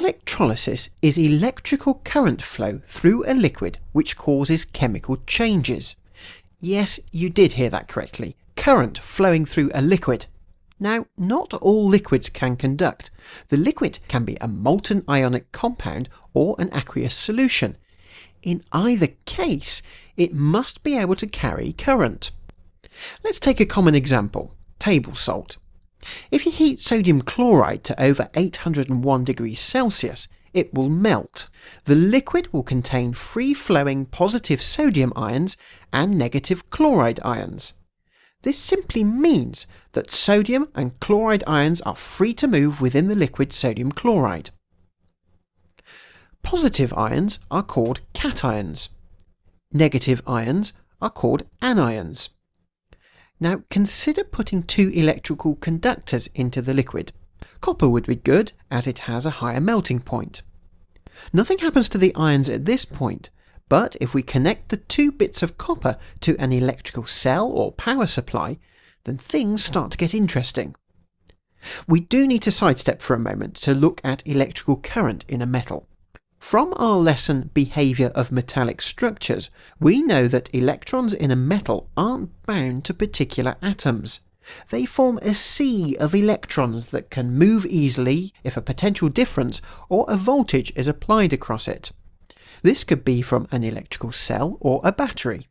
Electrolysis is electrical current flow through a liquid which causes chemical changes. Yes, you did hear that correctly. Current flowing through a liquid. Now, not all liquids can conduct. The liquid can be a molten ionic compound or an aqueous solution. In either case, it must be able to carry current. Let's take a common example, table salt. If you heat sodium chloride to over 801 degrees Celsius, it will melt. The liquid will contain free-flowing positive sodium ions and negative chloride ions. This simply means that sodium and chloride ions are free to move within the liquid sodium chloride. Positive ions are called cations. Negative ions are called anions. Now consider putting two electrical conductors into the liquid. Copper would be good as it has a higher melting point. Nothing happens to the ions at this point, but if we connect the two bits of copper to an electrical cell or power supply, then things start to get interesting. We do need to sidestep for a moment to look at electrical current in a metal. From our lesson Behaviour of Metallic Structures, we know that electrons in a metal aren't bound to particular atoms. They form a sea of electrons that can move easily if a potential difference or a voltage is applied across it. This could be from an electrical cell or a battery.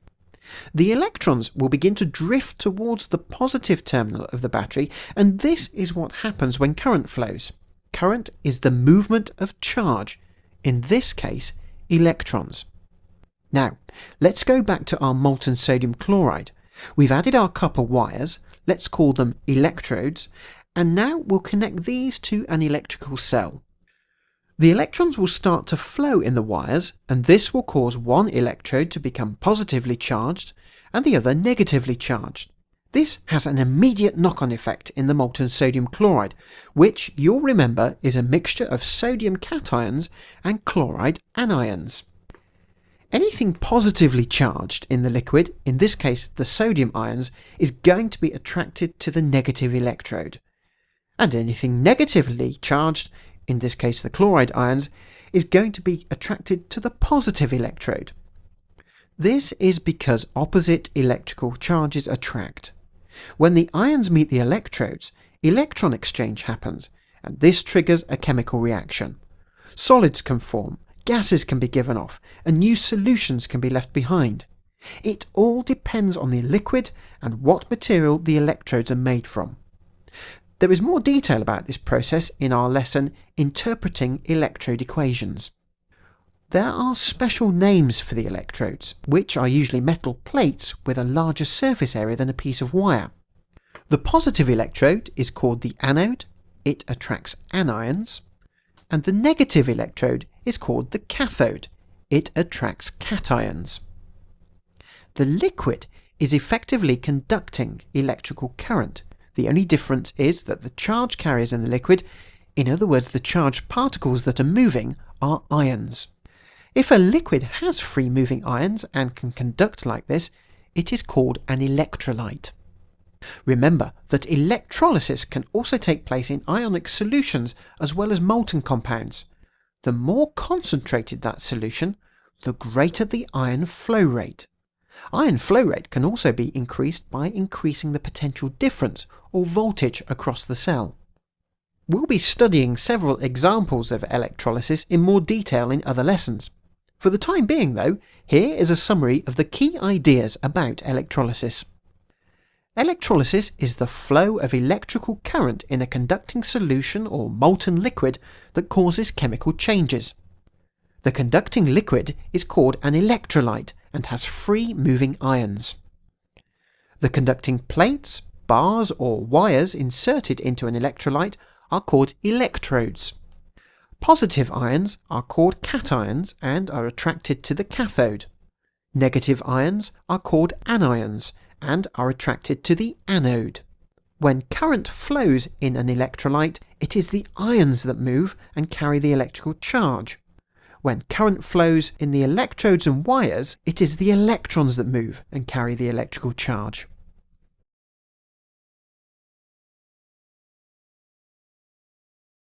The electrons will begin to drift towards the positive terminal of the battery, and this is what happens when current flows. Current is the movement of charge, in this case electrons. Now, let's go back to our molten sodium chloride. We've added our copper wires, let's call them electrodes, and now we'll connect these to an electrical cell. The electrons will start to flow in the wires, and this will cause one electrode to become positively charged and the other negatively charged. This has an immediate knock-on effect in the molten sodium chloride, which you'll remember is a mixture of sodium cations and chloride anions. Anything positively charged in the liquid, in this case the sodium ions, is going to be attracted to the negative electrode. And anything negatively charged, in this case the chloride ions, is going to be attracted to the positive electrode. This is because opposite electrical charges attract. When the ions meet the electrodes, electron exchange happens, and this triggers a chemical reaction. Solids can form, gases can be given off, and new solutions can be left behind. It all depends on the liquid and what material the electrodes are made from. There is more detail about this process in our lesson Interpreting Electrode Equations. There are special names for the electrodes, which are usually metal plates with a larger surface area than a piece of wire. The positive electrode is called the anode, it attracts anions, and the negative electrode is called the cathode, it attracts cations. The liquid is effectively conducting electrical current. The only difference is that the charge carriers in the liquid, in other words the charged particles that are moving, are ions. If a liquid has free moving ions and can conduct like this, it is called an electrolyte. Remember that electrolysis can also take place in ionic solutions as well as molten compounds. The more concentrated that solution, the greater the ion flow rate. Ion flow rate can also be increased by increasing the potential difference or voltage across the cell. We'll be studying several examples of electrolysis in more detail in other lessons. For the time being though, here is a summary of the key ideas about electrolysis. Electrolysis is the flow of electrical current in a conducting solution or molten liquid that causes chemical changes. The conducting liquid is called an electrolyte and has free moving ions. The conducting plates, bars or wires inserted into an electrolyte are called electrodes. Positive ions are called cations and are attracted to the cathode. Negative ions are called anions and are attracted to the anode. When current flows in an electrolyte, it is the ions that move and carry the electrical charge. When current flows in the electrodes and wires, it is the electrons that move and carry the electrical charge.